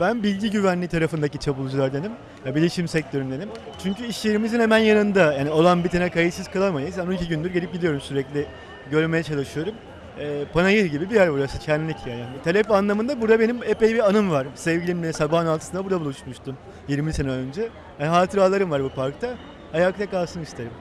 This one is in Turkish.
Ben bilgi güvenliği tarafındaki çabuculardanım. Bilişim sektöründenim. Çünkü iş yerimizin hemen yanında. Yani olan bitene kayıtsız kalamayız. Yani 12 gündür gelip gidiyorum sürekli. Görmeye çalışıyorum. Ee, panayır gibi bir yer burası. Şenlik yani. Talep anlamında burada benim epey bir anım var. Sevgilimle sabahın altısında burada buluşmuştum. 20 sene önce. Yani hatıralarım var bu parkta. Ayakta kalsın isterim.